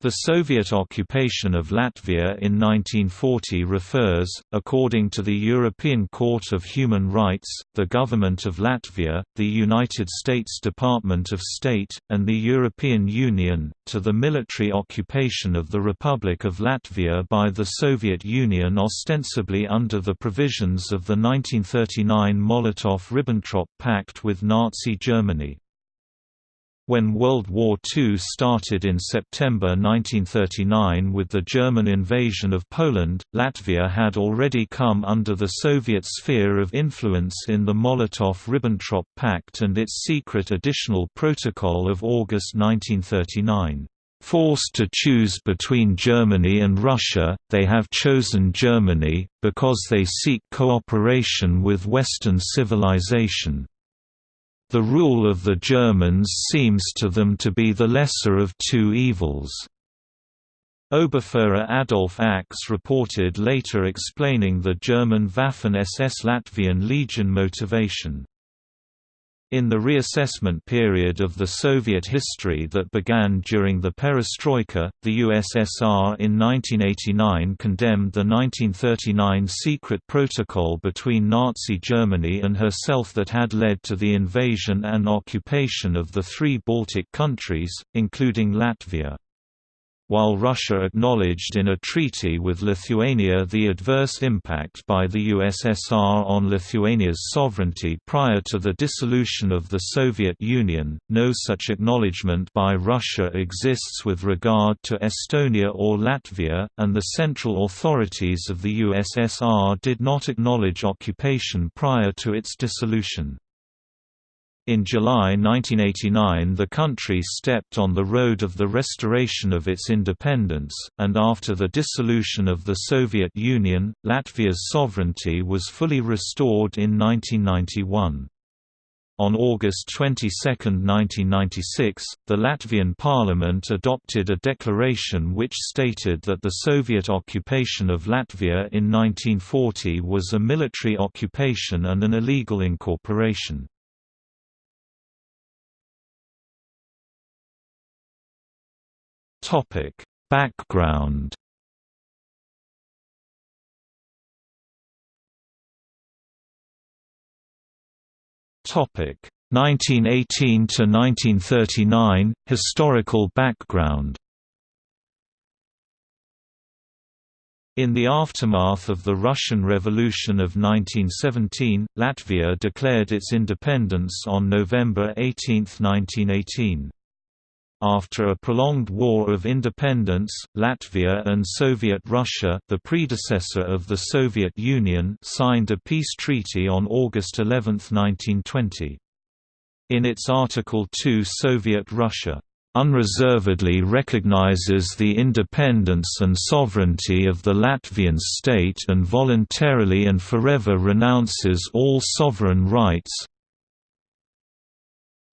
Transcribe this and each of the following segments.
The Soviet occupation of Latvia in 1940 refers, according to the European Court of Human Rights, the Government of Latvia, the United States Department of State, and the European Union, to the military occupation of the Republic of Latvia by the Soviet Union ostensibly under the provisions of the 1939 Molotov–Ribbentrop Pact with Nazi Germany. When World War II started in September 1939 with the German invasion of Poland, Latvia had already come under the Soviet sphere of influence in the Molotov–Ribbentrop Pact and its secret additional protocol of August 1939. Forced to choose between Germany and Russia, they have chosen Germany, because they seek cooperation with Western civilization. The rule of the Germans seems to them to be the lesser of two evils. Oberfuhrer Adolf Ax reported later explaining the German Waffen-SS Latvian Legion motivation. In the reassessment period of the Soviet history that began during the perestroika, the USSR in 1989 condemned the 1939 secret protocol between Nazi Germany and herself that had led to the invasion and occupation of the three Baltic countries, including Latvia while Russia acknowledged in a treaty with Lithuania the adverse impact by the USSR on Lithuania's sovereignty prior to the dissolution of the Soviet Union, no such acknowledgement by Russia exists with regard to Estonia or Latvia, and the central authorities of the USSR did not acknowledge occupation prior to its dissolution. In July 1989 the country stepped on the road of the restoration of its independence, and after the dissolution of the Soviet Union, Latvia's sovereignty was fully restored in 1991. On August 22, 1996, the Latvian parliament adopted a declaration which stated that the Soviet occupation of Latvia in 1940 was a military occupation and an illegal incorporation. Topic: Background. Topic: 1918 to 1939 Historical background. In the aftermath of the Russian Revolution of 1917, Latvia declared its independence on November 18, 1918. After a prolonged war of independence, Latvia and Soviet Russia the predecessor of the Soviet Union signed a peace treaty on August 11, 1920. In its Article 2 Soviet Russia unreservedly recognizes the independence and sovereignty of the Latvian state and voluntarily and forever renounces all sovereign rights,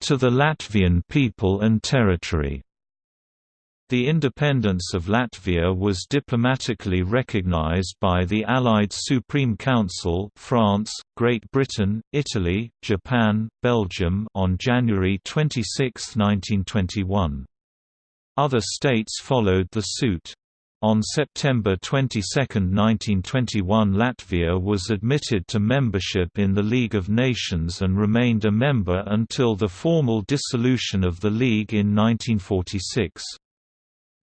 to the Latvian people and territory. The independence of Latvia was diplomatically recognized by the Allied Supreme Council France, Great Britain, Italy, Japan, Belgium on January 26, 1921. Other states followed the suit. On September 22, 1921 Latvia was admitted to membership in the League of Nations and remained a member until the formal dissolution of the League in 1946.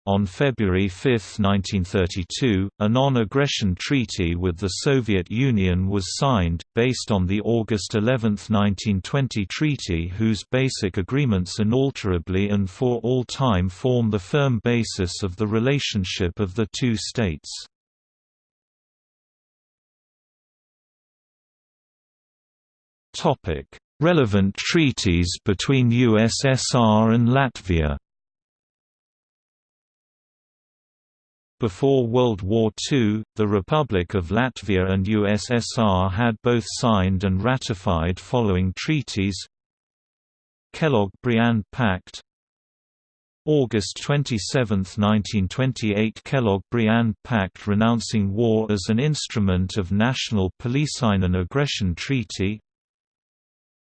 On February 5, 1932, a non-aggression treaty with the Soviet Union was signed, based on the August 11, 1920 treaty whose basic agreements inalterably and for all time form the firm basis of the relationship of the two states. Relevant treaties between USSR and Latvia Before World War II, the Republic of Latvia and USSR had both signed and ratified following treaties. Kellogg-Briand Pact. August 27, 1928 Kellogg-Briand Pact renouncing war as an instrument of national policing and aggression treaty.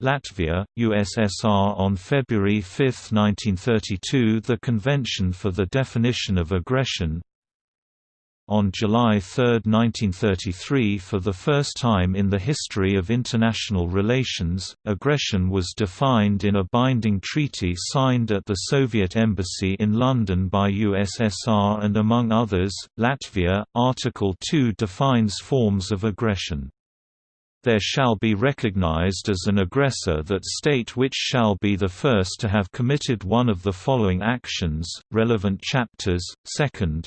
Latvia, USSR On February 5, 1932 the Convention for the Definition of Aggression on July 3, 1933 for the first time in the history of international relations, aggression was defined in a binding treaty signed at the Soviet Embassy in London by USSR and among others, Latvia. Article 2 defines forms of aggression. There shall be recognized as an aggressor that state which shall be the first to have committed one of the following actions, relevant chapters, second,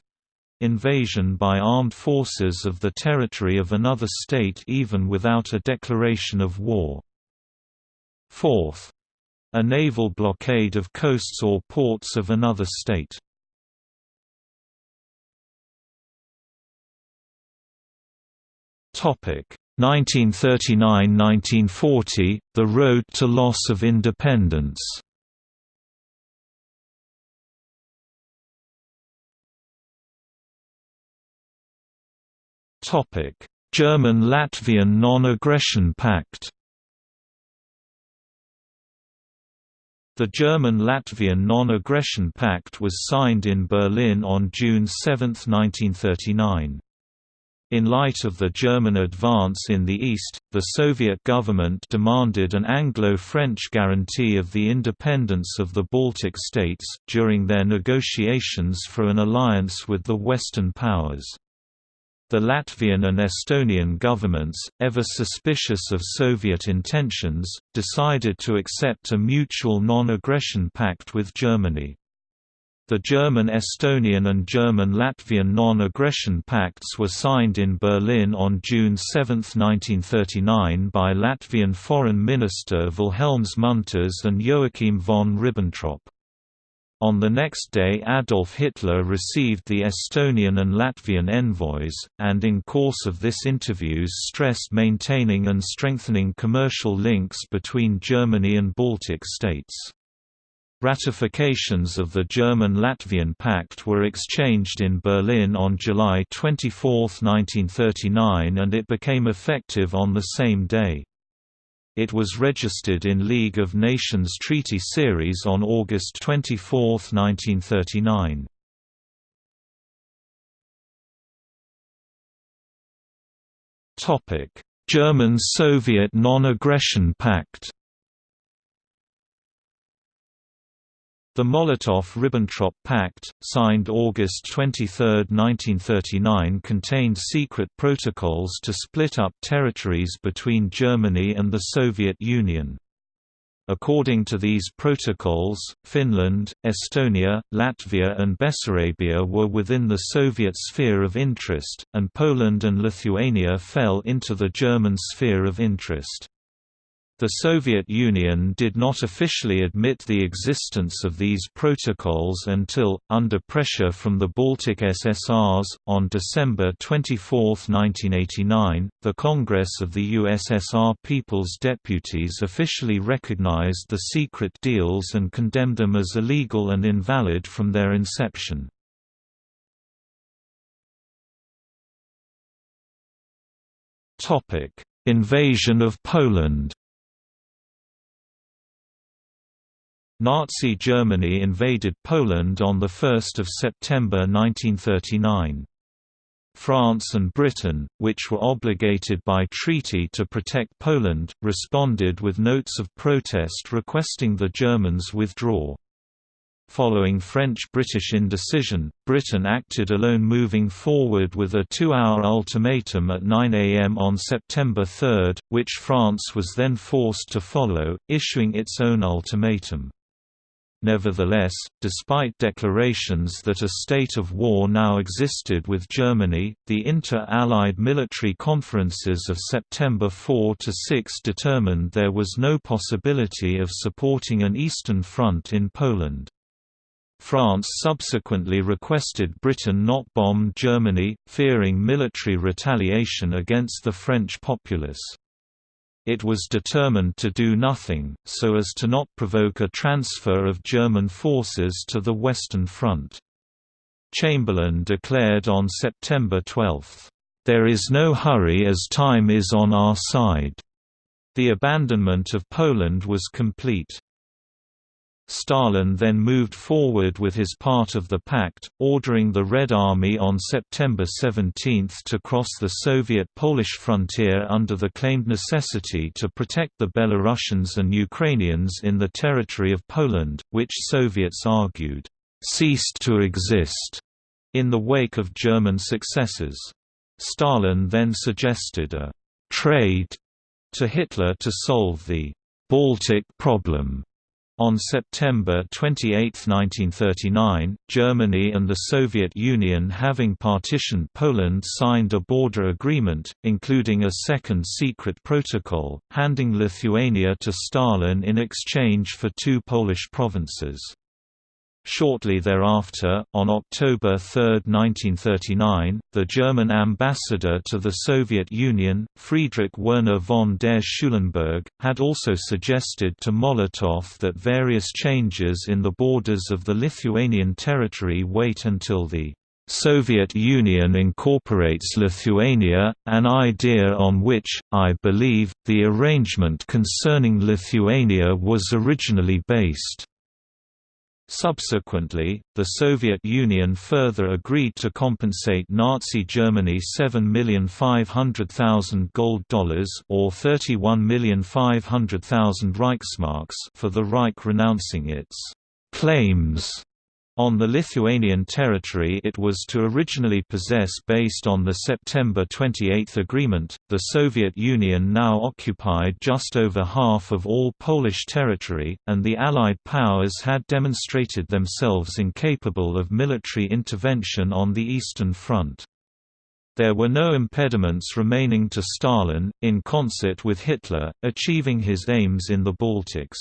invasion by armed forces of the territory of another state even without a declaration of war. Fourth. A naval blockade of coasts or ports of another state. Topic 1939–1940, The Road to Loss of Independence German-Latvian Non-Aggression Pact The German-Latvian Non-Aggression Pact was signed in Berlin on June 7, 1939. In light of the German advance in the east, the Soviet government demanded an Anglo-French guarantee of the independence of the Baltic states, during their negotiations for an alliance with the Western powers. The Latvian and Estonian governments, ever suspicious of Soviet intentions, decided to accept a mutual non-aggression pact with Germany. The German-Estonian and German-Latvian non-aggression pacts were signed in Berlin on June 7, 1939 by Latvian Foreign Minister Vilhelms Munters and Joachim von Ribbentrop. On the next day Adolf Hitler received the Estonian and Latvian envoys, and in course of this interviews stressed maintaining and strengthening commercial links between Germany and Baltic states. Ratifications of the German-Latvian Pact were exchanged in Berlin on July 24, 1939 and it became effective on the same day. It was registered in League of Nations Treaty Series on August 24, 1939. German-Soviet Non-Aggression Pact The Molotov–Ribbentrop Pact, signed August 23, 1939 contained secret protocols to split up territories between Germany and the Soviet Union. According to these protocols, Finland, Estonia, Latvia and Bessarabia were within the Soviet sphere of interest, and Poland and Lithuania fell into the German sphere of interest. The Soviet Union did not officially admit the existence of these protocols until, under pressure from the Baltic SSRs, on December 24, 1989, the Congress of the USSR People's Deputies officially recognized the secret deals and condemned them as illegal and invalid from their inception. Invasion of Poland Nazi Germany invaded Poland on 1 September 1939. France and Britain, which were obligated by treaty to protect Poland, responded with notes of protest requesting the Germans withdraw. Following French-British indecision, Britain acted alone moving forward with a two-hour ultimatum at 9 am on September 3, which France was then forced to follow, issuing its own ultimatum. Nevertheless, despite declarations that a state of war now existed with Germany, the inter-Allied military conferences of September 4–6 determined there was no possibility of supporting an Eastern Front in Poland. France subsequently requested Britain not bomb Germany, fearing military retaliation against the French populace. It was determined to do nothing, so as to not provoke a transfer of German forces to the Western Front. Chamberlain declared on September 12, "...there is no hurry as time is on our side." The abandonment of Poland was complete. Stalin then moved forward with his part of the pact, ordering the Red Army on September 17 to cross the Soviet-Polish frontier under the claimed necessity to protect the Belarusians and Ukrainians in the territory of Poland, which Soviets argued, "...ceased to exist." in the wake of German successes. Stalin then suggested a «trade» to Hitler to solve the «Baltic problem» On September 28, 1939, Germany and the Soviet Union having partitioned Poland signed a border agreement, including a second secret protocol, handing Lithuania to Stalin in exchange for two Polish provinces. Shortly thereafter, on October 3, 1939, the German ambassador to the Soviet Union, Friedrich Werner von der Schulenburg, had also suggested to Molotov that various changes in the borders of the Lithuanian territory wait until the Soviet Union incorporates Lithuania, an idea on which, I believe, the arrangement concerning Lithuania was originally based. Subsequently, the Soviet Union further agreed to compensate Nazi Germany 7,500,000 gold dollars or 31,500,000 Reichsmarks for the Reich renouncing its claims on the Lithuanian territory it was to originally possess based on the September 28 agreement, the Soviet Union now occupied just over half of all Polish territory, and the Allied powers had demonstrated themselves incapable of military intervention on the Eastern Front. There were no impediments remaining to Stalin, in concert with Hitler, achieving his aims in the Baltics.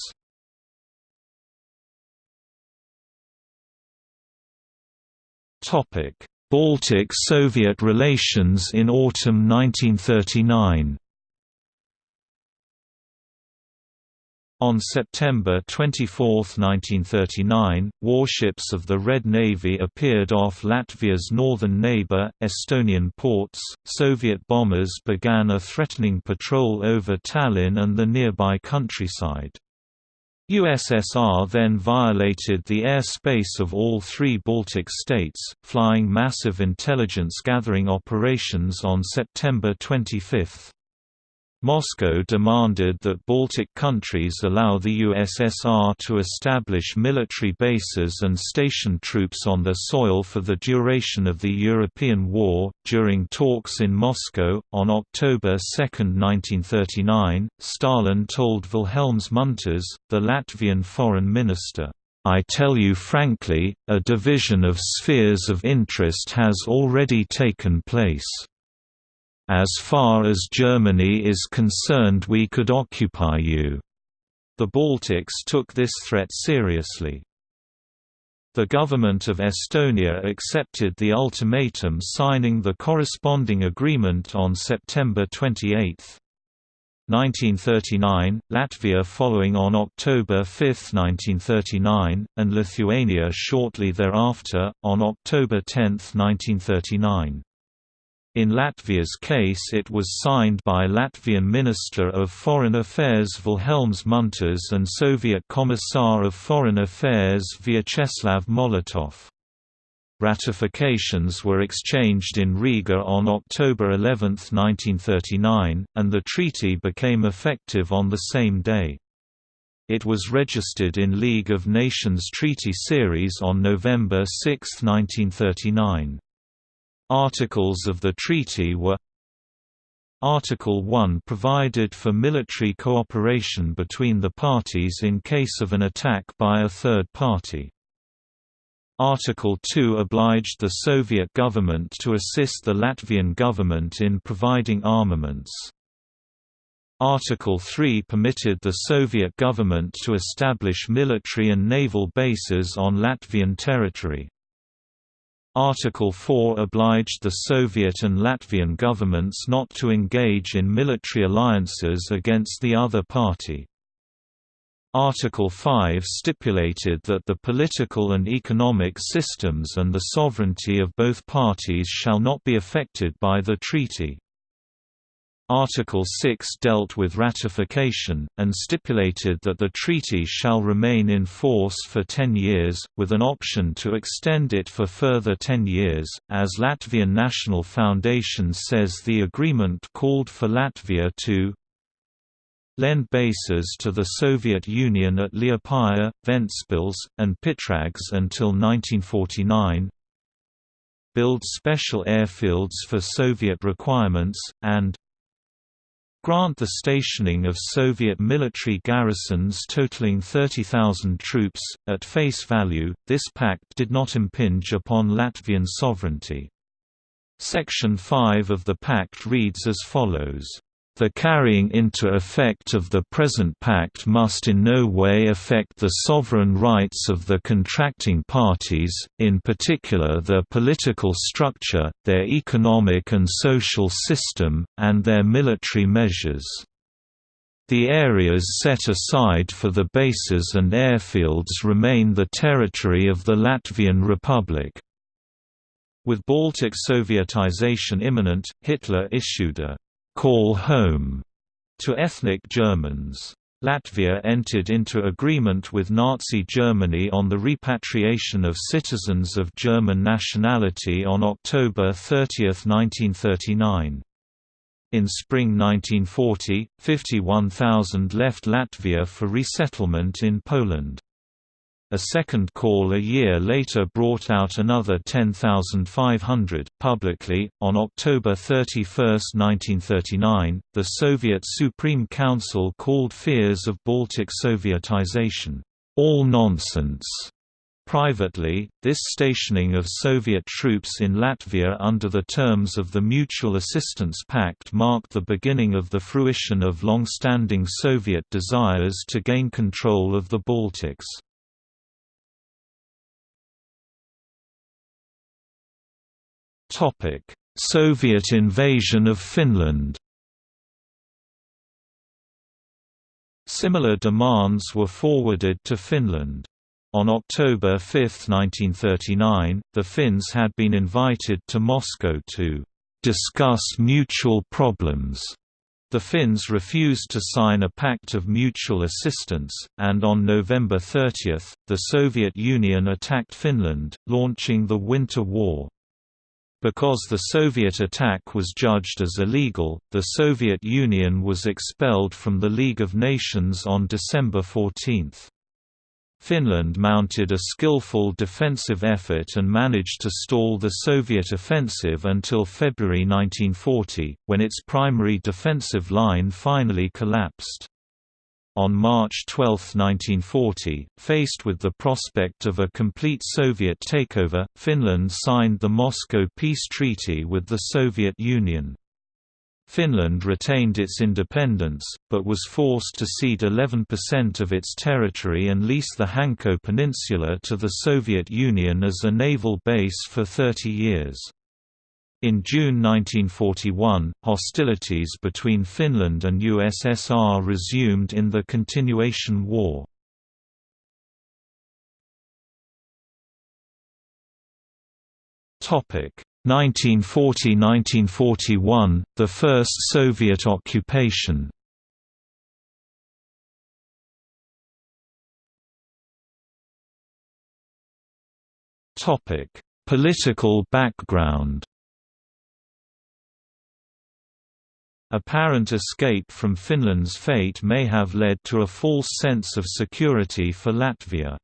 Baltic–Soviet relations in autumn 1939 On September 24, 1939, warships of the Red Navy appeared off Latvia's northern neighbor, Estonian ports. Soviet bombers began a threatening patrol over Tallinn and the nearby countryside. USSR then violated the airspace of all three Baltic states, flying massive intelligence-gathering operations on September 25. Moscow demanded that Baltic countries allow the USSR to establish military bases and station troops on their soil for the duration of the European War. During talks in Moscow, on October 2, 1939, Stalin told Vilhelms Munters, the Latvian foreign minister, I tell you frankly, a division of spheres of interest has already taken place. As far as Germany is concerned we could occupy you." The Baltics took this threat seriously. The government of Estonia accepted the ultimatum signing the corresponding agreement on September 28. 1939, Latvia following on October 5, 1939, and Lithuania shortly thereafter, on October 10, 1939. In Latvia's case it was signed by Latvian Minister of Foreign Affairs Vilhelms Munters and Soviet Commissar of Foreign Affairs Vyacheslav Molotov. Ratifications were exchanged in Riga on October 11, 1939, and the treaty became effective on the same day. It was registered in League of Nations Treaty Series on November 6, 1939. Articles of the treaty were Article 1 provided for military cooperation between the parties in case of an attack by a third party. Article 2 obliged the Soviet government to assist the Latvian government in providing armaments. Article 3 permitted the Soviet government to establish military and naval bases on Latvian territory. Article 4 obliged the Soviet and Latvian governments not to engage in military alliances against the other party. Article 5 stipulated that the political and economic systems and the sovereignty of both parties shall not be affected by the treaty. Article 6 dealt with ratification, and stipulated that the treaty shall remain in force for 10 years, with an option to extend it for further 10 years. As Latvian National Foundation says, the agreement called for Latvia to lend bases to the Soviet Union at Liepāja, Ventspils, and Pitrags until 1949, build special airfields for Soviet requirements, and grant the stationing of Soviet military garrisons totaling 30,000 troops. At face value, this pact did not impinge upon Latvian sovereignty. Section 5 of the pact reads as follows the carrying into effect of the present pact must in no way affect the sovereign rights of the contracting parties, in particular their political structure, their economic and social system, and their military measures. The areas set aside for the bases and airfields remain the territory of the Latvian Republic. With Baltic Sovietization imminent, Hitler issued a call home to ethnic Germans. Latvia entered into agreement with Nazi Germany on the repatriation of citizens of German nationality on October 30, 1939. In spring 1940, 51,000 left Latvia for resettlement in Poland. A second call a year later brought out another 10,500. Publicly, on October 31, 1939, the Soviet Supreme Council called fears of Baltic Sovietization, all nonsense. Privately, this stationing of Soviet troops in Latvia under the terms of the Mutual Assistance Pact marked the beginning of the fruition of long-standing Soviet desires to gain control of the Baltics. Soviet invasion of Finland. Similar demands were forwarded to Finland. On October 5, 1939, the Finns had been invited to Moscow to discuss mutual problems. The Finns refused to sign a pact of mutual assistance, and on November 30, the Soviet Union attacked Finland, launching the Winter War. Because the Soviet attack was judged as illegal, the Soviet Union was expelled from the League of Nations on December 14. Finland mounted a skillful defensive effort and managed to stall the Soviet offensive until February 1940, when its primary defensive line finally collapsed. On March 12, 1940, faced with the prospect of a complete Soviet takeover, Finland signed the Moscow Peace Treaty with the Soviet Union. Finland retained its independence, but was forced to cede 11% of its territory and lease the Hanko Peninsula to the Soviet Union as a naval base for 30 years. In June 1941, hostilities between Finland and USSR resumed in the Continuation War. Topic 1940–1941, the first Soviet occupation. Topic: Political background. Apparent escape from Finland's fate may have led to a false sense of security for Latvia.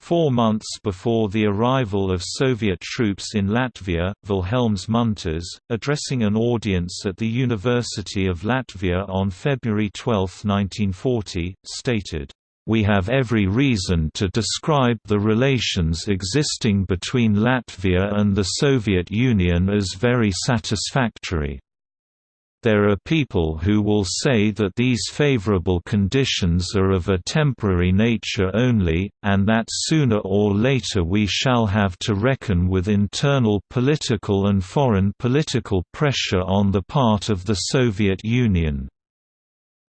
Four months before the arrival of Soviet troops in Latvia, Vilhelms Munters, addressing an audience at the University of Latvia on February 12, 1940, stated, "...we have every reason to describe the relations existing between Latvia and the Soviet Union as very satisfactory." There are people who will say that these favorable conditions are of a temporary nature only, and that sooner or later we shall have to reckon with internal political and foreign political pressure on the part of the Soviet Union.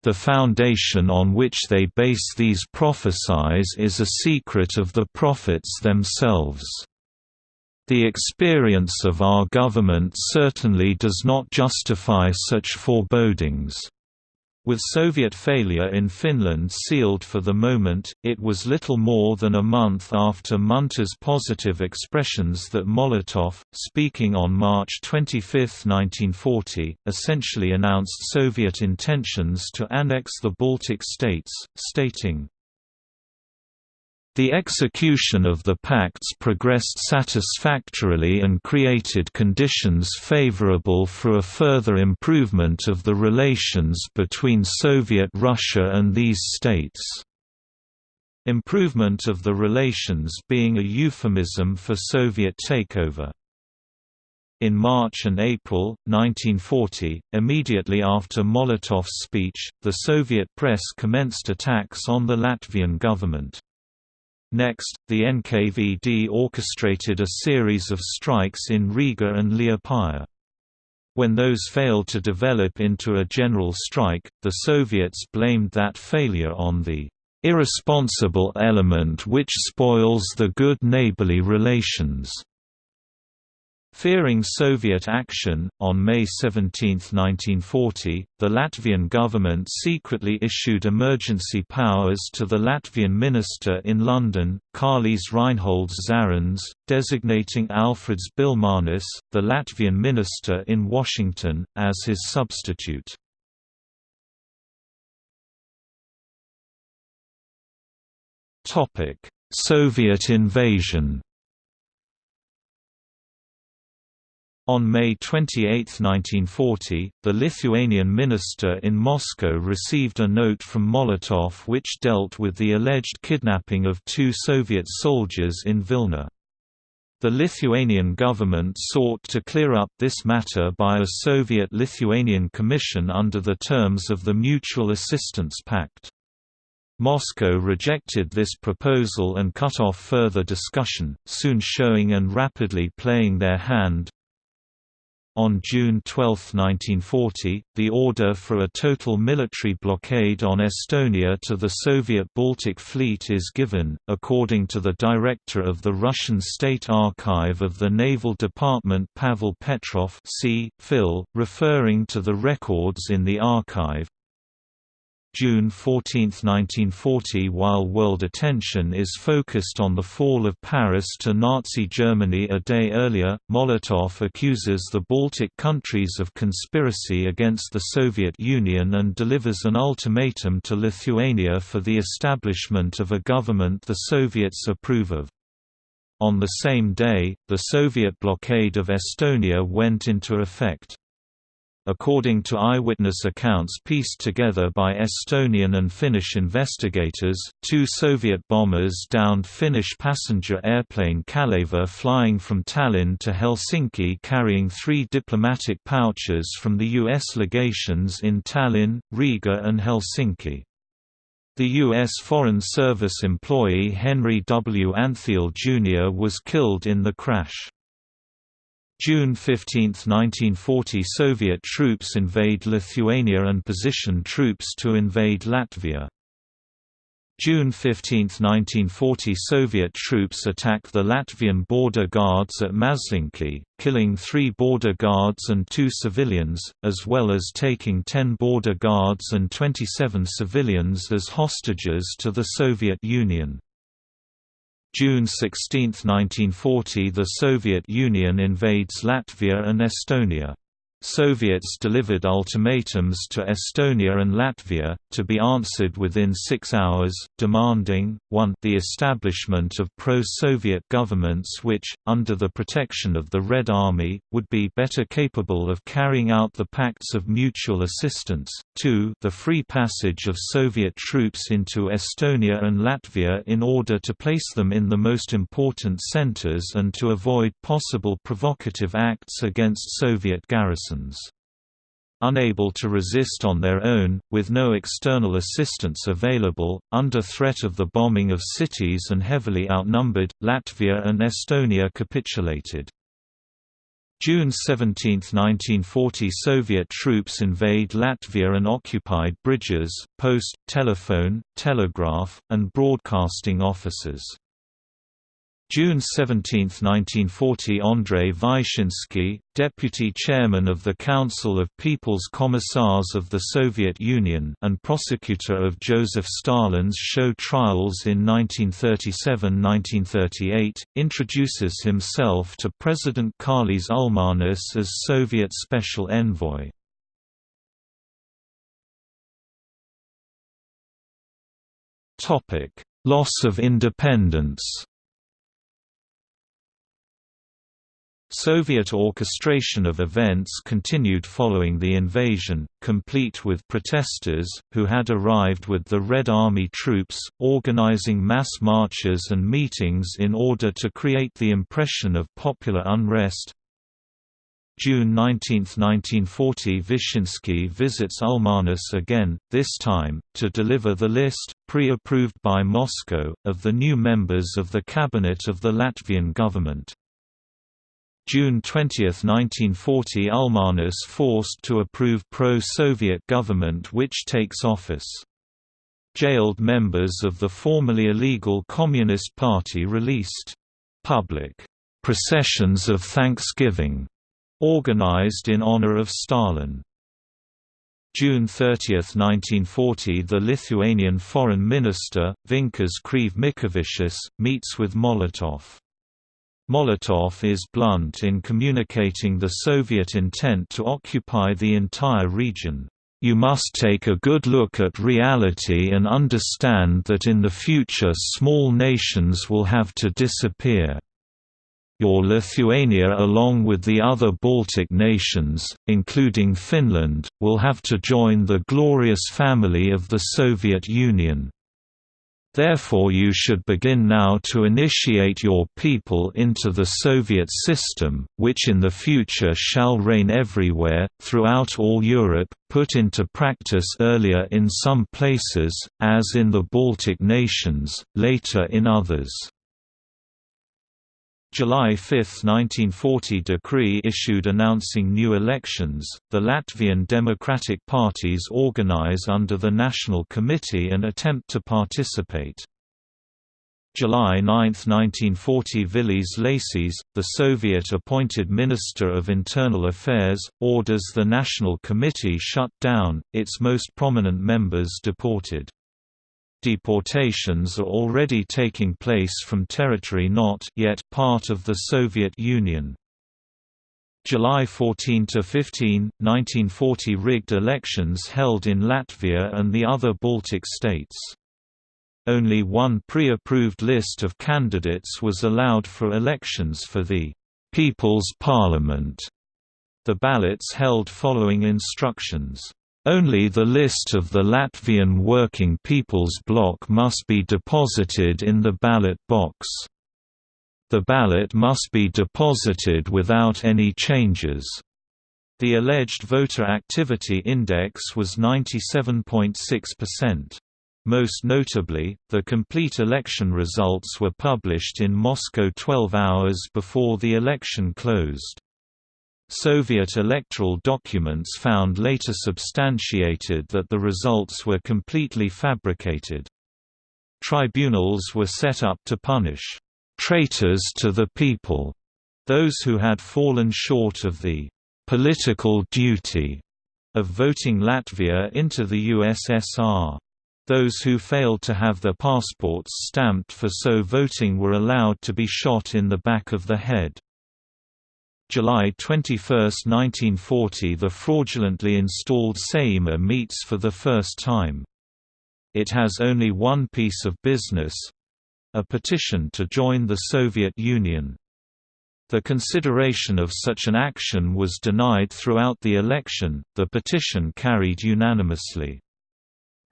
The foundation on which they base these prophecies is a secret of the prophets themselves. The experience of our government certainly does not justify such forebodings. With Soviet failure in Finland sealed for the moment, it was little more than a month after Munter's positive expressions that Molotov, speaking on March 25, 1940, essentially announced Soviet intentions to annex the Baltic states, stating, the execution of the pacts progressed satisfactorily and created conditions favorable for a further improvement of the relations between Soviet Russia and these states. Improvement of the relations being a euphemism for Soviet takeover. In March and April, 1940, immediately after Molotov's speech, the Soviet press commenced attacks on the Latvian government. Next, the NKVD orchestrated a series of strikes in Riga and Liepaja. When those failed to develop into a general strike, the Soviets blamed that failure on the irresponsible element which spoils the good neighborly relations. Fearing Soviet action, on May 17, 1940, the Latvian government secretly issued emergency powers to the Latvian minister in London, Kārlis Reinholds Zariņš, designating Alfreds Bilmanis, the Latvian minister in Washington, as his substitute. Soviet invasion On May 28, 1940, the Lithuanian minister in Moscow received a note from Molotov which dealt with the alleged kidnapping of two Soviet soldiers in Vilna. The Lithuanian government sought to clear up this matter by a Soviet-Lithuanian commission under the terms of the Mutual Assistance Pact. Moscow rejected this proposal and cut off further discussion, soon showing and rapidly playing their hand, on June 12, 1940, the order for a total military blockade on Estonia to the Soviet Baltic Fleet is given, according to the director of the Russian State Archive of the Naval Department Pavel Petrov c. Phil, referring to the records in the archive, June 14, 1940 While world attention is focused on the fall of Paris to Nazi Germany a day earlier, Molotov accuses the Baltic countries of conspiracy against the Soviet Union and delivers an ultimatum to Lithuania for the establishment of a government the Soviets approve of. On the same day, the Soviet blockade of Estonia went into effect. According to eyewitness accounts pieced together by Estonian and Finnish investigators, two Soviet bombers downed Finnish passenger airplane Kaleva flying from Tallinn to Helsinki carrying three diplomatic pouches from the U.S. legations in Tallinn, Riga and Helsinki. The U.S. Foreign Service employee Henry W. Antheil Jr. was killed in the crash. June 15, 1940 Soviet troops invade Lithuania and position troops to invade Latvia. June 15, 1940 Soviet troops attack the Latvian border guards at Masļenki, killing three border guards and two civilians, as well as taking 10 border guards and 27 civilians as hostages to the Soviet Union. June 16, 1940 – The Soviet Union invades Latvia and Estonia. Soviets delivered ultimatums to Estonia and Latvia, to be answered within six hours, demanding, 1 the establishment of pro-Soviet governments which, under the protection of the Red Army, would be better capable of carrying out the pacts of mutual assistance, 2 the free passage of Soviet troops into Estonia and Latvia in order to place them in the most important centers and to avoid possible provocative acts against Soviet garrisons. Unable to resist on their own, with no external assistance available, under threat of the bombing of cities and heavily outnumbered, Latvia and Estonia capitulated. June 17, 1940 Soviet troops invade Latvia and occupied bridges, post, telephone, telegraph, and broadcasting offices. June 17, 1940 Andrei Vyshinsky, deputy chairman of the Council of People's Commissars of the Soviet Union and prosecutor of Joseph Stalin's show trials in 1937–1938, introduces himself to President Kārlis Ulmanis as Soviet Special Envoy. Loss of independence Soviet orchestration of events continued following the invasion, complete with protesters, who had arrived with the Red Army troops, organizing mass marches and meetings in order to create the impression of popular unrest. June 19, 1940 Vyshinsky visits Ulmanis again, this time, to deliver the list, pre-approved by Moscow, of the new members of the cabinet of the Latvian government. June 20, 1940 Ulmanis forced to approve pro-Soviet government which takes office. Jailed members of the formerly illegal Communist Party released. Public processions of Thanksgiving organized in honor of Stalin. June 30, 1940 The Lithuanian Foreign Minister, Vincas Krėvė-Mickevičius, meets with Molotov. Molotov is blunt in communicating the Soviet intent to occupy the entire region. You must take a good look at reality and understand that in the future small nations will have to disappear. Your Lithuania along with the other Baltic nations, including Finland, will have to join the glorious family of the Soviet Union. Therefore you should begin now to initiate your people into the Soviet system, which in the future shall reign everywhere, throughout all Europe, put into practice earlier in some places, as in the Baltic nations, later in others. July 5, 1940 decree issued announcing new elections. The Latvian democratic parties organize under the National Committee and attempt to participate. July 9, 1940 Vilis Lācis, the Soviet-appointed Minister of Internal Affairs, orders the National Committee shut down, its most prominent members deported deportations are already taking place from territory not yet part of the Soviet Union. July 14–15, 1940 rigged elections held in Latvia and the other Baltic states. Only one pre-approved list of candidates was allowed for elections for the People's Parliament. The ballots held following instructions only the list of the Latvian Working People's Bloc must be deposited in the ballot box. The ballot must be deposited without any changes. The alleged voter activity index was 97.6%. Most notably, the complete election results were published in Moscow 12 hours before the election closed. Soviet electoral documents found later substantiated that the results were completely fabricated. Tribunals were set up to punish traitors to the people, those who had fallen short of the political duty of voting Latvia into the USSR. Those who failed to have their passports stamped for so voting were allowed to be shot in the back of the head. July 21, 1940 the fraudulently installed Saeima meets for the first time. It has only one piece of business—a petition to join the Soviet Union. The consideration of such an action was denied throughout the election, the petition carried unanimously.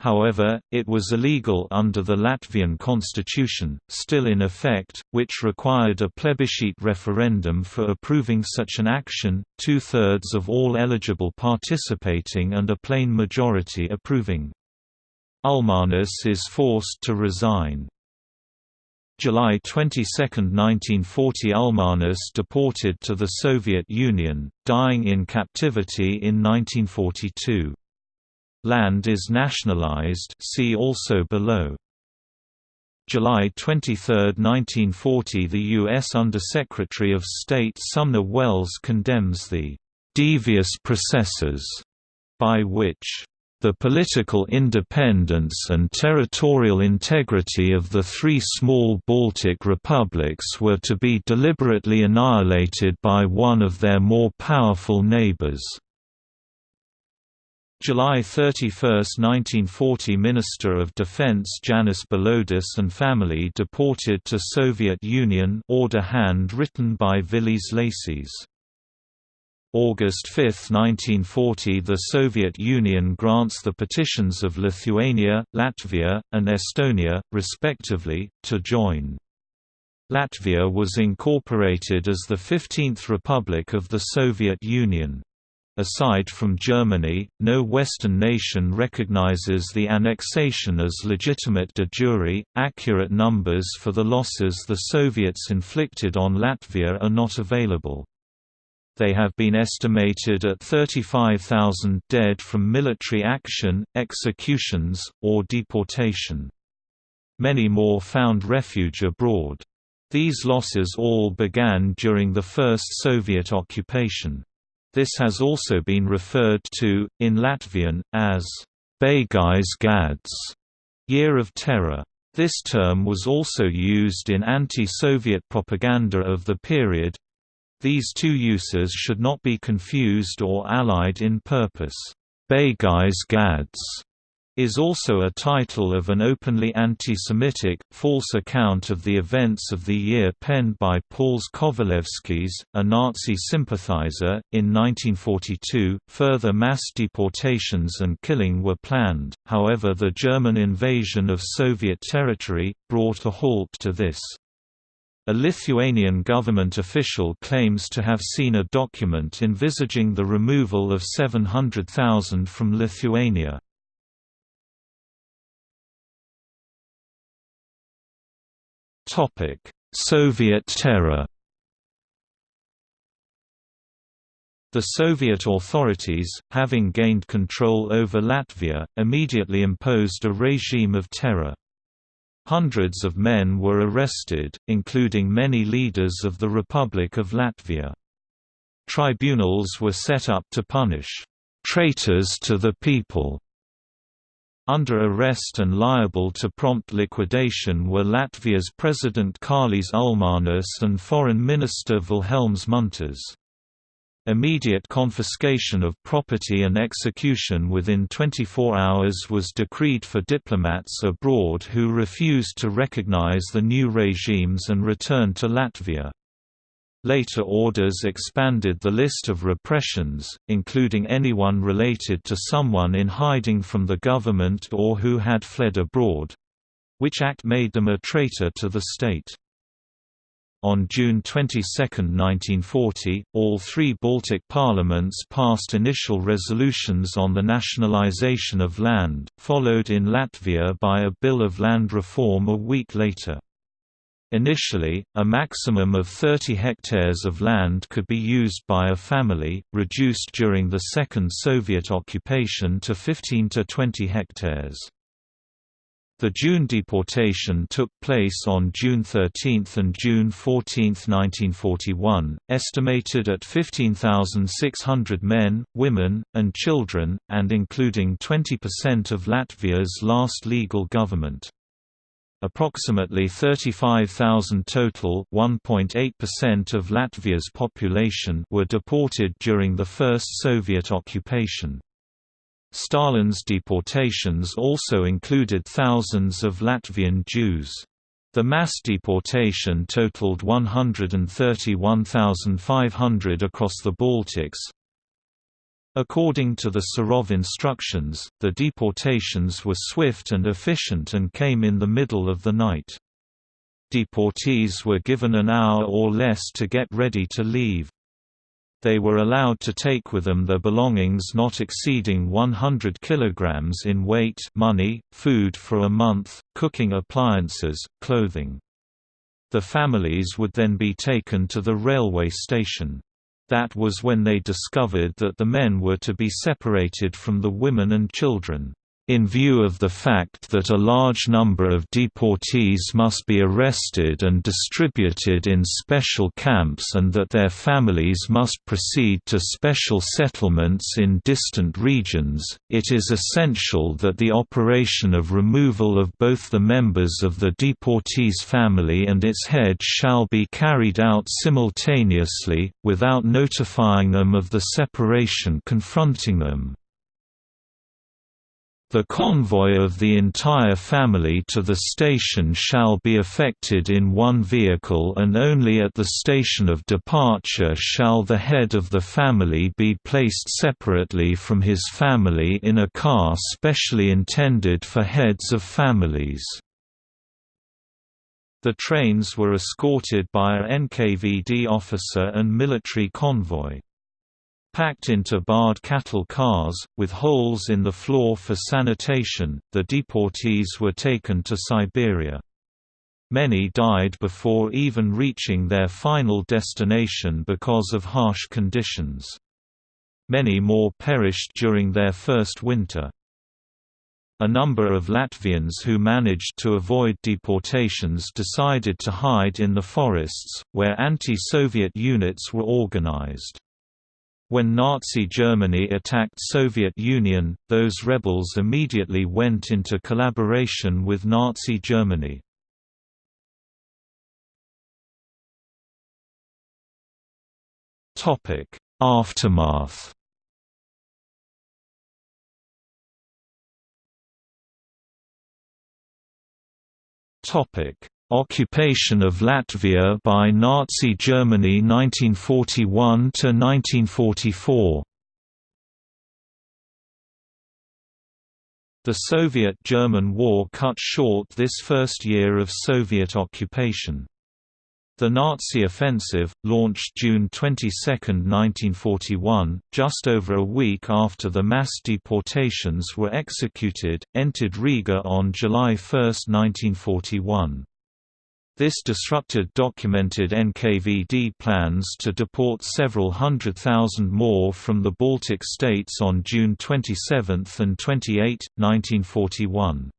However, it was illegal under the Latvian constitution, still in effect, which required a plebiscite referendum for approving such an action, two-thirds of all eligible participating and a plain majority approving. Ulmanis is forced to resign. July 22, 1940 Ulmanis deported to the Soviet Union, dying in captivity in 1942. Land is nationalized see also below. July 23, 1940 The U.S. Undersecretary of State Sumner Welles condemns the "...devious processes," by which the political independence and territorial integrity of the three small Baltic republics were to be deliberately annihilated by one of their more powerful neighbors. July 31, 1940 Minister of Defense Janis Balodis and family deported to Soviet Union order hand written by Vilis Lācis. August 5, 1940 The Soviet Union grants the petitions of Lithuania, Latvia, and Estonia, respectively, to join. Latvia was incorporated as the 15th Republic of the Soviet Union. Aside from Germany, no Western nation recognizes the annexation as legitimate de jure. Accurate numbers for the losses the Soviets inflicted on Latvia are not available. They have been estimated at 35,000 dead from military action, executions, or deportation. Many more found refuge abroad. These losses all began during the first Soviet occupation. This has also been referred to, in Latvian, as Baigais gads, Year of Terror. This term was also used in anti-Soviet propaganda of the period. These two uses should not be confused or allied in purpose. Baigais gads is also a title of an openly anti-Semitic, false account of the events of the year penned by Pauls Kovalevskis, a Nazi sympathizer. In 1942, further mass deportations and killing were planned, however the German invasion of Soviet territory, brought a halt to this. A Lithuanian government official claims to have seen a document envisaging the removal of 700,000 from Lithuania. Soviet terror. The Soviet authorities, having gained control over Latvia, immediately imposed a regime of terror. Hundreds of men were arrested, including many leaders of the Republic of Latvia. Tribunals were set up to punish traitors to the people under arrest and liable to prompt liquidation were Latvia's President Kārlis Ulmanis and Foreign Minister Vilhelms Munters. Immediate confiscation of property and execution within 24 hours was decreed for diplomats abroad who refused to recognize the new regimes and return to Latvia. Later orders expanded the list of repressions, including anyone related to someone in hiding from the government or who had fled abroad—which act made them a traitor to the state. On June 22, 1940, all three Baltic parliaments passed initial resolutions on the nationalization of land, followed in Latvia by a Bill of Land Reform a week later. Initially, a maximum of 30 hectares of land could be used by a family, reduced during the Second Soviet occupation to 15 to 20 hectares. The June deportation took place on June 13 and June 14, 1941, estimated at 15,600 men, women, and children, and including 20% of Latvia's last legal government. Approximately 35,000 total (1.8% of Latvia's population) were deported during the first Soviet occupation. Stalin's deportations also included thousands of Latvian Jews. The mass deportation totaled 131,500 across the Baltics, According to the Serov instructions, the deportations were swift and efficient and came in the middle of the night. Deportees were given an hour or less to get ready to leave. They were allowed to take with them their belongings not exceeding 100 kilograms in weight money, food for a month, cooking appliances, clothing. The families would then be taken to the railway station. That was when they discovered that the men were to be separated from the women and children. In view of the fact that a large number of deportees must be arrested and distributed in special camps and that their families must proceed to special settlements in distant regions, it is essential that the operation of removal of both the members of the deportee's family and its head shall be carried out simultaneously, without notifying them of the separation confronting them. The convoy of the entire family to the station shall be effected in one vehicle and only at the station of departure shall the head of the family be placed separately from his family in a car specially intended for heads of families. The trains were escorted by a NKVD officer and military convoy. Packed into barred cattle cars, with holes in the floor for sanitation, the deportees were taken to Siberia. Many died before even reaching their final destination because of harsh conditions. Many more perished during their first winter. A number of Latvians who managed to avoid deportations decided to hide in the forests, where anti-Soviet units were organized. When Nazi Germany attacked Soviet Union, those rebels immediately went into collaboration with Nazi Germany. Aftermath Topic: Occupation of Latvia by Nazi Germany 1941 to 1944. The Soviet–German War cut short this first year of Soviet occupation. The Nazi offensive, launched June 22, 1941, just over a week after the mass deportations were executed, entered Riga on July 1, 1941. This disrupted documented NKVD plans to deport several hundred thousand more from the Baltic states on June 27 and 28, 1941.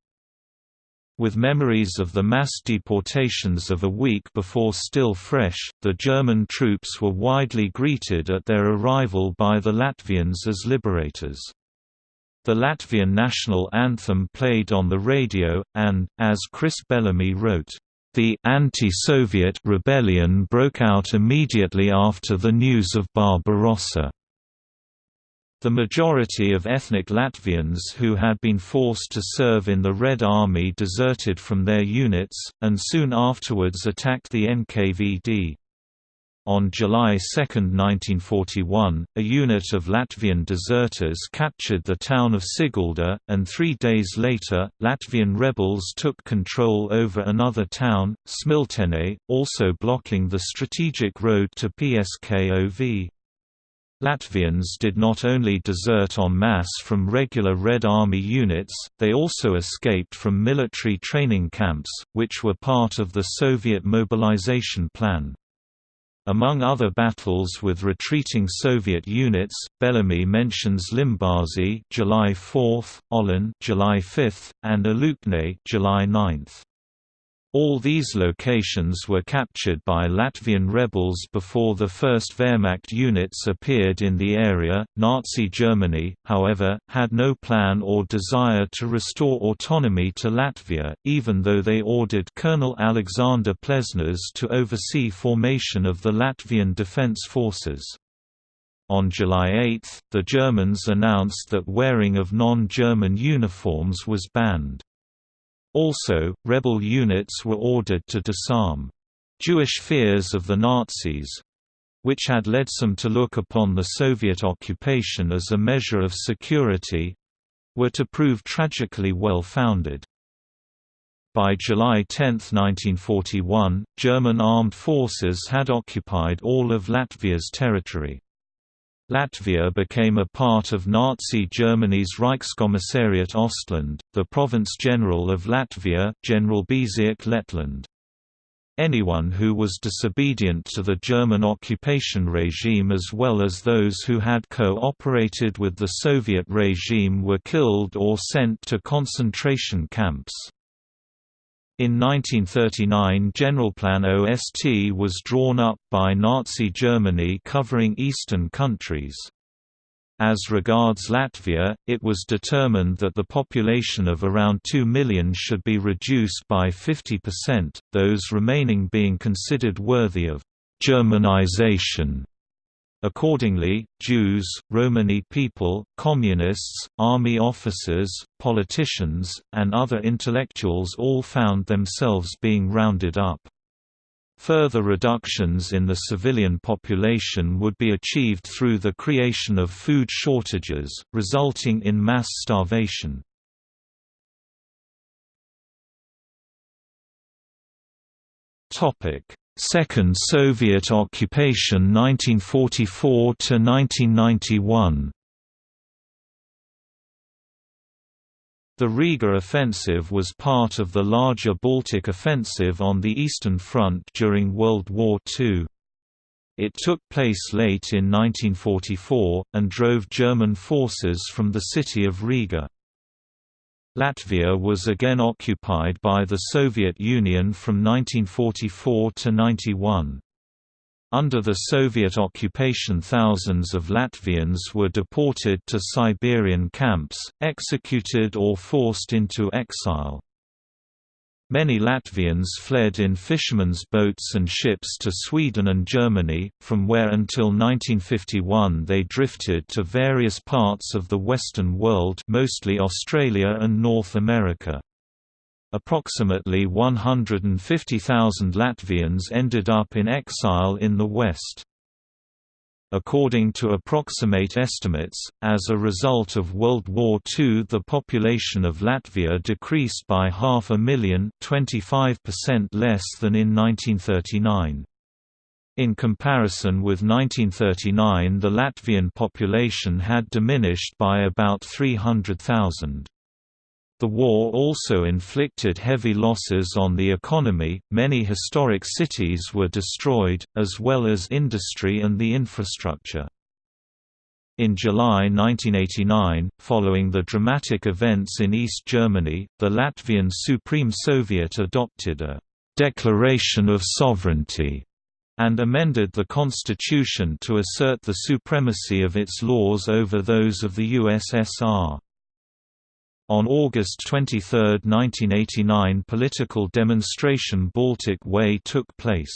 With memories of the mass deportations of a week before still fresh, the German troops were widely greeted at their arrival by the Latvians as liberators. The Latvian national anthem played on the radio, and, as Chris Bellamy wrote, the anti-Soviet rebellion broke out immediately after the news of Barbarossa. The majority of ethnic Latvians who had been forced to serve in the Red Army deserted from their units, and soon afterwards attacked the NKVD. On July 2, 1941, a unit of Latvian deserters captured the town of Sigulda, and three days later, Latvian rebels took control over another town, Smiltene, also blocking the strategic road to PSKOV. Latvians did not only desert en masse from regular Red Army units, they also escaped from military training camps, which were part of the Soviet mobilization plan. Among other battles with retreating Soviet units, Bellamy mentions Limbazi July 4, Olen July 5, and Alūksne July 9. All these locations were captured by Latvian rebels before the first Wehrmacht units appeared in the area. Nazi Germany, however, had no plan or desire to restore autonomy to Latvia, even though they ordered Colonel Alexander Plensners to oversee formation of the Latvian Defence Forces. On July 8, the Germans announced that wearing of non-German uniforms was banned. Also, rebel units were ordered to disarm. Jewish fears of the Nazis—which had led some to look upon the Soviet occupation as a measure of security—were to prove tragically well-founded. By July 10, 1941, German armed forces had occupied all of Latvia's territory. Latvia became a part of Nazi Germany's Reichskommissariat Ostland, the province general of Latvia, General Generalbezirk Lettland. Anyone who was disobedient to the German occupation regime as well as those who had co-operated with the Soviet regime were killed or sent to concentration camps. In 1939 Generalplan OST was drawn up by Nazi Germany covering eastern countries. As regards Latvia, it was determined that the population of around 2 million should be reduced by 50%, those remaining being considered worthy of Germanization. Accordingly, Jews, Romani people, communists, army officers, politicians, and other intellectuals all found themselves being rounded up. Further reductions in the civilian population would be achieved through the creation of food shortages, resulting in mass starvation. Second Soviet occupation 1944 to 1991 The Riga Offensive was part of the larger Baltic Offensive on the Eastern Front during World War II. It took place late in 1944, and drove German forces from the city of Riga. Latvia was again occupied by the Soviet Union from 1944 to 91. Under the Soviet occupation thousands of Latvians were deported to Siberian camps, executed or forced into exile. Many Latvians fled in fishermen's boats and ships to Sweden and Germany, from where until 1951 they drifted to various parts of the Western world mostly Australia and North America. Approximately 150,000 Latvians ended up in exile in the West. According to approximate estimates, as a result of World War II the population of Latvia decreased by half a million 25% less than in 1939. In comparison with 1939 the Latvian population had diminished by about 300,000. The war also inflicted heavy losses on the economy, many historic cities were destroyed, as well as industry and the infrastructure. In July 1989, following the dramatic events in East Germany, the Latvian Supreme Soviet adopted a «declaration of sovereignty» and amended the constitution to assert the supremacy of its laws over those of the USSR. On August 23, 1989 political demonstration Baltic Way took place.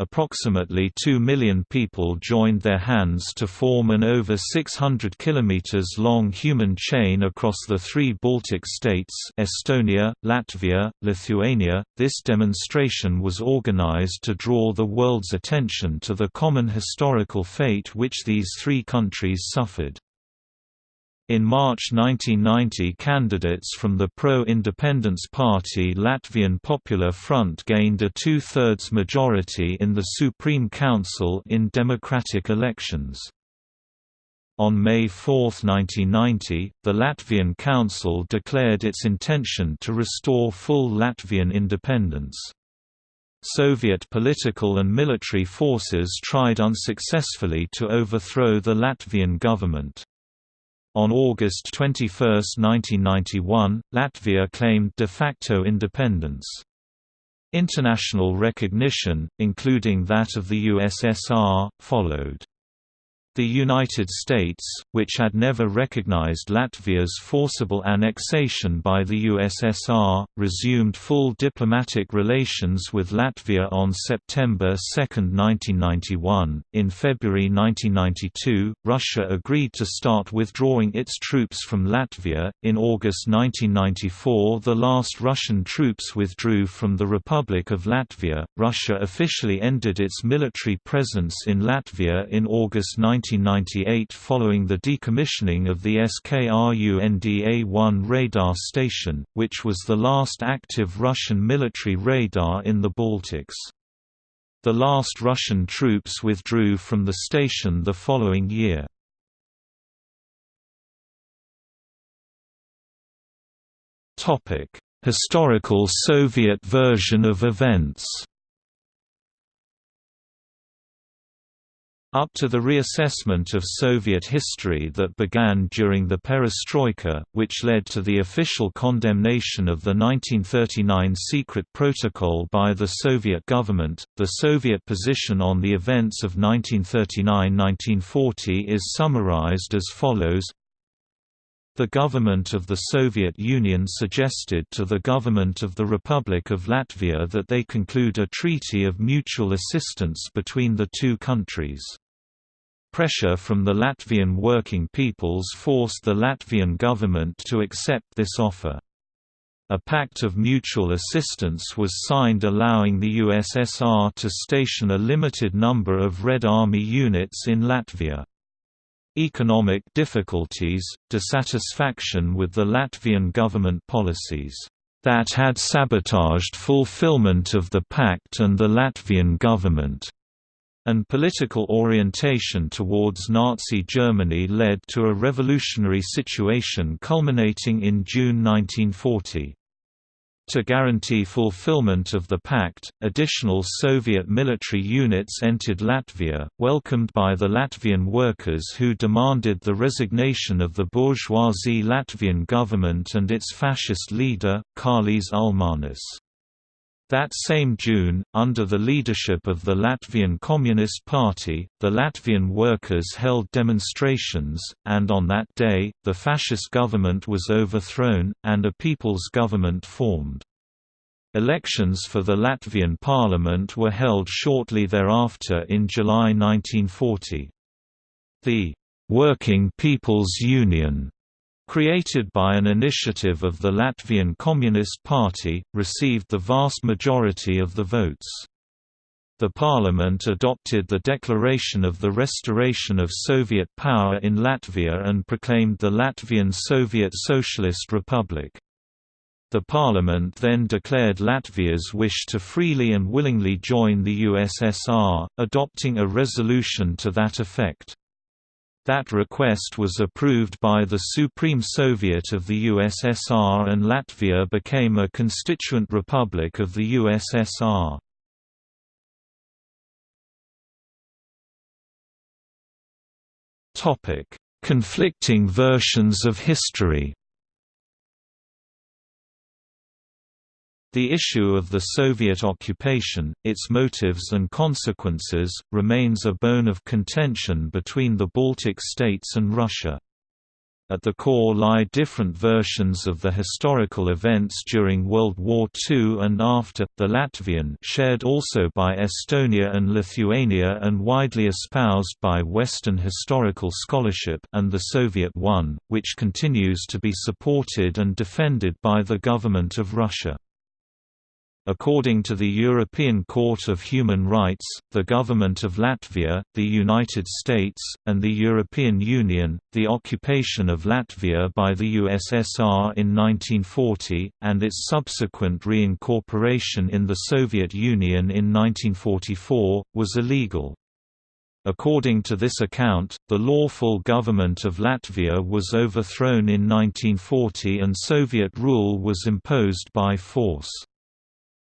Approximately 2 million people joined their hands to form an over 600 km long human chain across the three Baltic states Estonia, Latvia, Lithuania. This demonstration was organized to draw the world's attention to the common historical fate which these three countries suffered. In March 1990 candidates from the pro-independence party Latvian Popular Front gained a two-thirds majority in the Supreme Council in democratic elections. On May 4, 1990, the Latvian Council declared its intention to restore full Latvian independence. Soviet political and military forces tried unsuccessfully to overthrow the Latvian government. On August 21, 1991, Latvia claimed de facto independence. International recognition, including that of the USSR, followed. The United States, which had never recognized Latvia's forcible annexation by the USSR, resumed full diplomatic relations with Latvia on September 2, 1991. In February 1992, Russia agreed to start withdrawing its troops from Latvia. In August 1994, the last Russian troops withdrew from the Republic of Latvia. Russia officially ended its military presence in Latvia in August 19 1998 following the decommissioning of the Skrunda-1 radar station, which was the last active Russian military radar in the Baltics. The last Russian troops withdrew from the station the following year. Historical Soviet version of events Up to the reassessment of Soviet history that began during the perestroika, which led to the official condemnation of the 1939 secret protocol by the Soviet government, the Soviet position on the events of 1939–1940 is summarized as follows the government of the Soviet Union suggested to the government of the Republic of Latvia that they conclude a treaty of mutual assistance between the two countries. Pressure from the Latvian working peoples forced the Latvian government to accept this offer. A pact of mutual assistance was signed allowing the USSR to station a limited number of Red Army units in Latvia. Economic difficulties, dissatisfaction with the Latvian government policies that had sabotaged fulfillment of the pact and the Latvian government and political orientation towards Nazi Germany led to a revolutionary situation culminating in June 1940. To guarantee fulfillment of the pact, additional Soviet military units entered Latvia, welcomed by the Latvian workers who demanded the resignation of the bourgeoisie Latvian government and its fascist leader, Kārlis Ulmanis. That same June, under the leadership of the Latvian Communist Party, the Latvian workers held demonstrations, and on that day, the fascist government was overthrown, and a people's government formed. Elections for the Latvian parliament were held shortly thereafter in July 1940. The Working People's Union created by an initiative of the Latvian Communist Party, received the vast majority of the votes. The parliament adopted the Declaration of the Restoration of Soviet Power in Latvia and proclaimed the Latvian Soviet Socialist Republic. The parliament then declared Latvia's wish to freely and willingly join the USSR, adopting a resolution to that effect. That request was approved by the Supreme Soviet of the USSR and Latvia became a constituent republic of the USSR. Conflicting versions of history The issue of the Soviet occupation, its motives and consequences, remains a bone of contention between the Baltic states and Russia. At the core lie different versions of the historical events during World War II and after, the Latvian shared also by Estonia and Lithuania and widely espoused by Western historical scholarship and the Soviet one, which continues to be supported and defended by the government of Russia. According to the European Court of Human Rights, the government of Latvia, the United States, and the European Union, the occupation of Latvia by the USSR in 1940, and its subsequent reincorporation in the Soviet Union in 1944, was illegal. According to this account, the lawful government of Latvia was overthrown in 1940 and Soviet rule was imposed by force.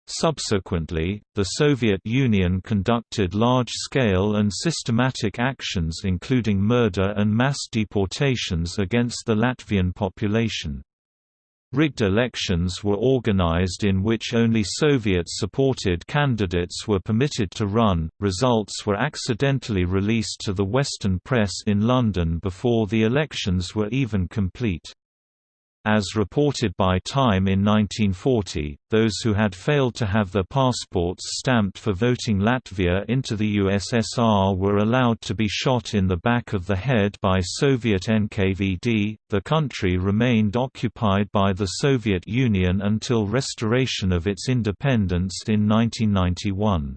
Subsequently, the Soviet Union conducted large-scale and systematic actions including murder and mass deportations against the Latvian population. Rigged elections were organized in which only Soviet-supported candidates were permitted to run. Results were accidentally released to the Western press in London before the elections were even complete. As reported by Time in 1940, those who had failed to have their passports stamped for voting Latvia into the USSR were allowed to be shot in the back of the head by Soviet NKVD. The country remained occupied by the Soviet Union until restoration of its independence in 1991.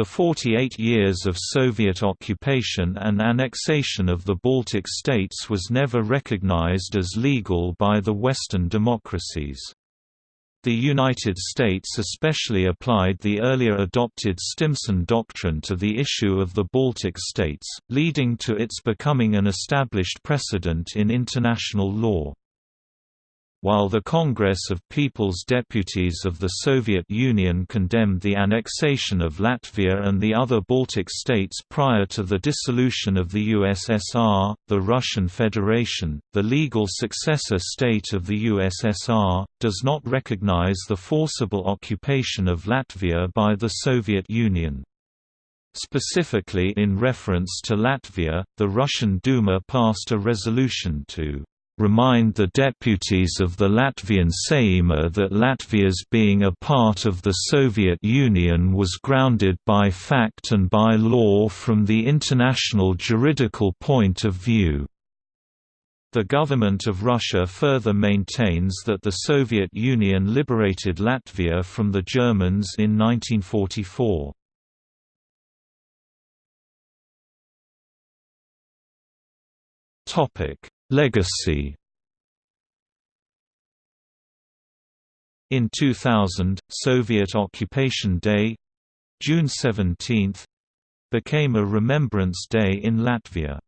The 48 years of Soviet occupation and annexation of the Baltic states was never recognized as legal by the Western democracies. The United States especially applied the earlier adopted Stimson Doctrine to the issue of the Baltic states, leading to its becoming an established precedent in international law. While the Congress of People's Deputies of the Soviet Union condemned the annexation of Latvia and the other Baltic states prior to the dissolution of the USSR, the Russian Federation, the legal successor state of the USSR, does not recognize the forcible occupation of Latvia by the Soviet Union. Specifically in reference to Latvia, the Russian Duma passed a resolution to remind the deputies of the Latvian Saeima that Latvia's being a part of the Soviet Union was grounded by fact and by law from the international juridical point of view. The government of Russia further maintains that the Soviet Union liberated Latvia from the Germans in 1944. Topic Legacy In 2000, Soviet Occupation Day June 17 became a Remembrance Day in Latvia.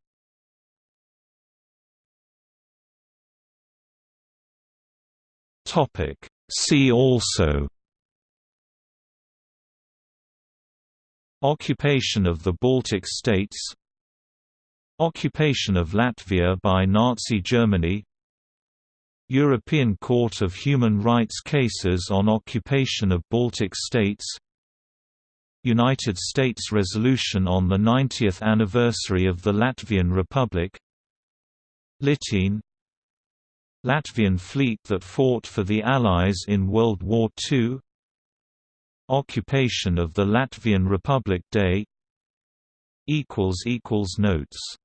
Topic See also Occupation of the Baltic states Occupation of Latvia by Nazi Germany. European Court of Human Rights cases on occupation of Baltic states. United States resolution on the 90th anniversary of the Latvian Republic. Litene Latvian fleet that fought for the Allies in World War II Occupation of the Latvian Republic Day. Notes